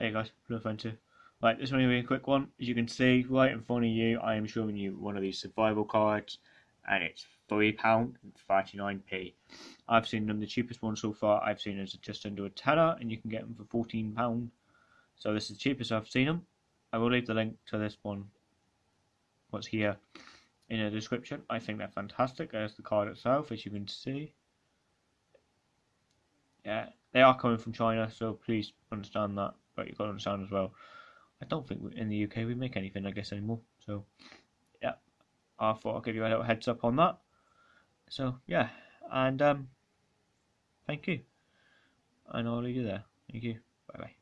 Hey guys, Blue Offensive. Right, this one will be a quick one. As you can see, right in front of you, I am showing you one of these survival cards, and it's £3.39p. I've seen them, the cheapest one so far I've seen is just under a tenner, and you can get them for £14. So this is the cheapest I've seen them. I will leave the link to this one, what's here, in the description. I think they're fantastic. There's the card itself, as you can see. Yeah, they are coming from China, so please understand that. But you've got to understand as well. I don't think in the UK we make anything, I guess, anymore. So, yeah, I thought I'd give you a little heads up on that. So, yeah, and um, thank you. And I'll leave you there. Thank you. Bye bye.